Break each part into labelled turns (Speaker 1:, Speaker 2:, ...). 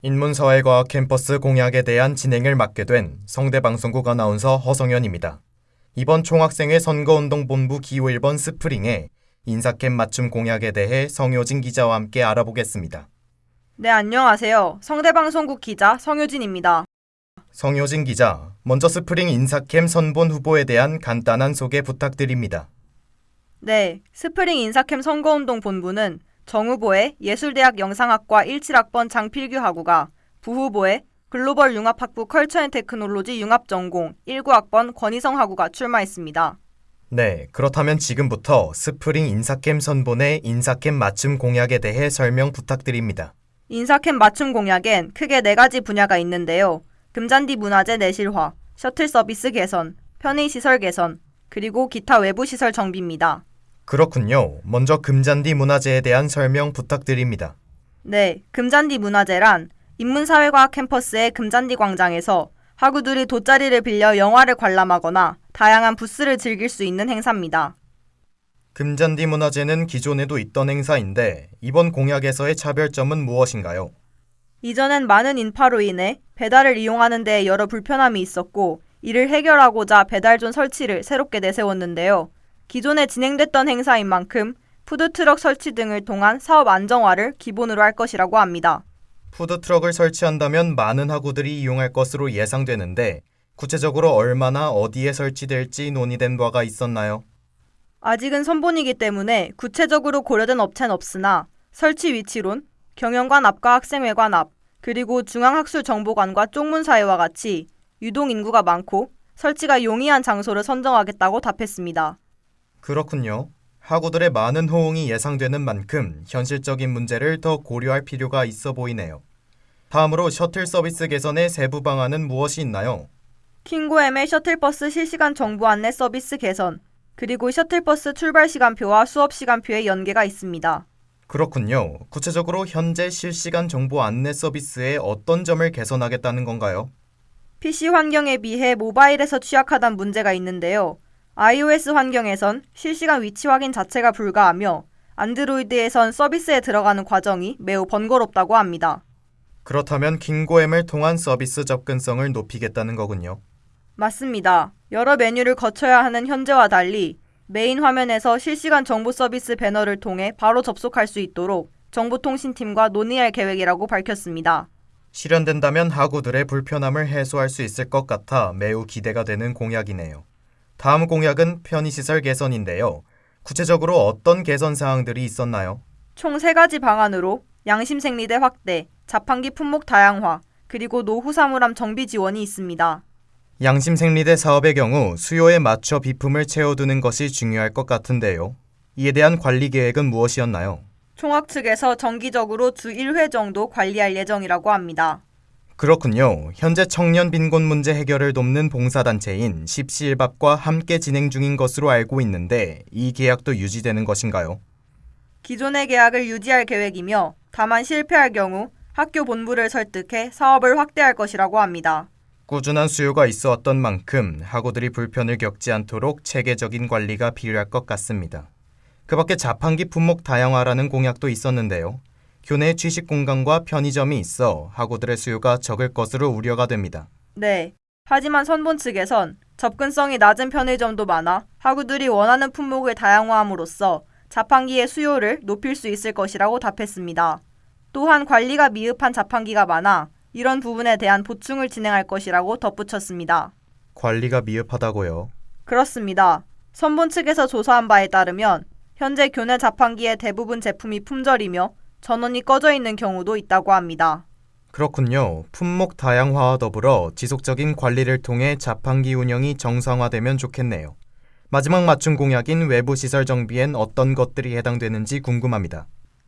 Speaker 1: 인문사회과학 캠퍼스 공약에 대한 진행을 맡게 된 성대방송국 아나운서 허성현입니다. 이번 총학생회 선거운동본부 기호 1번 스프링에 인사캠 맞춤 공약에 대해 성효진 기자와 함께 알아보겠습니다.
Speaker 2: 네, 안녕하세요. 성대방송국 기자 성효진입니다.
Speaker 1: 성효진 기자, 먼저 스프링 인사캠 선본 후보에 대한 간단한 소개 부탁드립니다.
Speaker 2: 네, 스프링 인사캠 선거운동 본부는 정 후보의 예술대학 영상학과 17학번 장필규 학우가 부 후보의 글로벌 융합학부 컬처앤테크놀로지 융합전공 19학번 권희성 학우가 출마했습니다.
Speaker 1: 네, 그렇다면 지금부터 스프링 인사캠 선본의 인사캠 맞춤 공약에 대해 설명 부탁드립니다.
Speaker 2: 인사캠 맞춤 공약엔 크게 네 가지 분야가 있는데요. 금잔디 문화재 내실화, 셔틀 서비스 개선, 편의시설 개선, 그리고 기타 외부 시설 정비입니다.
Speaker 1: 그렇군요. 먼저 금잔디 문화재에 대한 설명 부탁드립니다.
Speaker 2: 네, 금잔디 문화재란 인문사회과학 캠퍼스의 금잔디 광장에서 학우들이 돗자리를 빌려 영화를 관람하거나 다양한 부스를 즐길 수 있는 행사입니다.
Speaker 1: 금잔디 문화재는 기존에도 있던 행사인데 이번 공약에서의 차별점은 무엇인가요?
Speaker 2: 이전엔 많은 인파로 인해 배달을 이용하는 데 여러 불편함이 있었고 이를 해결하고자 배달존 설치를 새롭게 내세웠는데요. 기존에 진행됐던 행사인 만큼 푸드트럭 설치 등을 통한 사업 안정화를 기본으로 할 것이라고 합니다.
Speaker 1: 푸드트럭을 설치한다면 많은 학우들이 이용할 것으로 예상되는데 구체적으로 얼마나 어디에 설치될지 논의된 바가 있었나요?
Speaker 2: 아직은 선본이기 때문에 구체적으로 고려된 업체는 없으나 설치 위치론, 경영관 앞과 학생회관 앞, 그리고 중앙학술정보관과 쪽문사회와 같이 유동 인구가 많고 설치가 용이한 장소를 선정하겠다고 답했습니다.
Speaker 1: 그렇군요. 학우들의 많은 호응이 예상되는 만큼 현실적인 문제를 더 고려할 필요가 있어 보이네요. 다음으로 셔틀 서비스 개선의 세부 방안은 무엇이 있나요?
Speaker 2: 킹고엠의 셔틀버스 실시간 정보 안내 서비스 개선, 그리고 셔틀버스 출발 시간표와 수업 시간표의 연계가 있습니다.
Speaker 1: 그렇군요. 구체적으로 현재 실시간 정보 안내 서비스의 어떤 점을 개선하겠다는 건가요?
Speaker 2: PC 환경에 비해 모바일에서 취약하단 문제가 있는데요. iOS 환경에선 실시간 위치 확인 자체가 불가하며 안드로이드에선 서비스에 들어가는 과정이 매우 번거롭다고 합니다.
Speaker 1: 그렇다면 긴고엠을 통한 서비스 접근성을 높이겠다는 거군요.
Speaker 2: 맞습니다. 여러 메뉴를 거쳐야 하는 현재와 달리 메인 화면에서 실시간 정보 서비스 배너를 통해 바로 접속할 수 있도록 정보통신팀과 논의할 계획이라고 밝혔습니다.
Speaker 1: 실현된다면 학우들의 불편함을 해소할 수 있을 것 같아 매우 기대가 되는 공약이네요. 다음 공약은 편의시설 개선인데요. 구체적으로 어떤 개선 사항들이 있었나요?
Speaker 2: 총세 가지 방안으로 양심 생리대 확대, 자판기 품목 다양화, 그리고 노후 사물함 정비 지원이 있습니다.
Speaker 1: 양심 생리대 사업의 경우 수요에 맞춰 비품을 채워두는 것이 중요할 것 같은데요. 이에 대한 관리 계획은 무엇이었나요?
Speaker 2: 총학 측에서 정기적으로 주 1회 정도 관리할 예정이라고 합니다.
Speaker 1: 그렇군요. 현재 청년 빈곤 문제 해결을 돕는 봉사단체인 십시일밥과 함께 진행 중인 것으로 알고 있는데 이 계약도 유지되는 것인가요?
Speaker 2: 기존의 계약을 유지할 계획이며 다만 실패할 경우 학교 본부를 설득해 사업을 확대할 것이라고 합니다.
Speaker 1: 꾸준한 수요가 있어 왔던 만큼 학우들이 불편을 겪지 않도록 체계적인 관리가 필요할 것 같습니다. 그 밖에 자판기 품목 다양화라는 공약도 있었는데요. 교내 취식 공간과 편의점이 있어 학우들의 수요가 적을 것으로 우려가 됩니다.
Speaker 2: 네. 하지만 선본 측에선 접근성이 낮은 편의점도 많아 학우들이 원하는 품목을 다양화함으로써 자판기의 수요를 높일 수 있을 것이라고 답했습니다. 또한 관리가 미흡한 자판기가 많아 이런 부분에 대한 보충을 진행할 것이라고 덧붙였습니다.
Speaker 1: 관리가 미흡하다고요?
Speaker 2: 그렇습니다. 선본 측에서 조사한 바에 따르면 현재 교내 자판기의 대부분 제품이 품절이며 전원이 꺼져 있는 경우도 있다고 합니다.
Speaker 1: 그렇군요. 품목 다양화와 더불어 지속적인 관리를 통해 자판기 운영이 정상화되면 좋겠네요. 마지막 맞춤 공약인 외부 시설 정비엔 어떤 것들이 해당되는지 궁금합니다.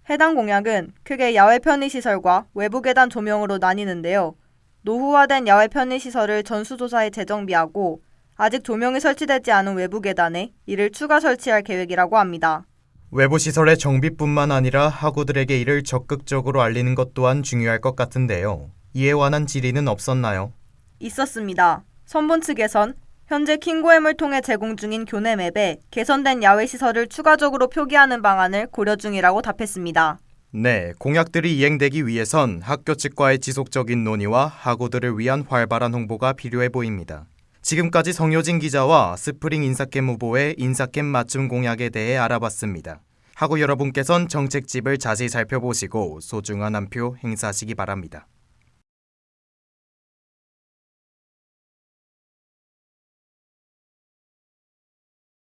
Speaker 2: 해당 공약은 크게 야외 편의시설과 외부 계단 조명으로 나뉘는데요. 노후화된 야외 편의시설을 전수조사에 재정비하고 아직 조명이 설치되지 않은 외부 계단에 이를 추가 설치할 계획이라고 합니다.
Speaker 1: 외부 시설의 정비뿐만 아니라 학우들에게 이를 적극적으로 알리는 것 또한 중요할 것 같은데요. 이에 관한 질의는 없었나요?
Speaker 2: 있었습니다. 선본 측에선 현재 킹고엠을 통해 제공 중인 교내 맵에 개선된 야외 시설을 추가적으로 표기하는 방안을 고려 중이라고 답했습니다.
Speaker 1: 네, 공약들이 이행되기 위해선 학교 측과의 지속적인 논의와 학우들을 위한 활발한 홍보가 필요해 보입니다. 지금까지 성효진 기자와 스프링 인사캠 후보의 인사캠 맞춤 공약에 대해 알아봤습니다. 하고 여러분께선 정책집을 자세히 살펴보시고 소중한 한 표 행사하시기 바랍니다.